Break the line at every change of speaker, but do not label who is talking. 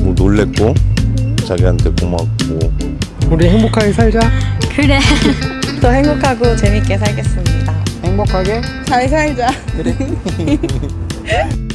뭐 놀랬고? 자기한테 고맙고.
우리 행복하게 살자.
그래.
더 행복하고 재밌게 살겠습니다.
행복하게?
잘 살자.
그래.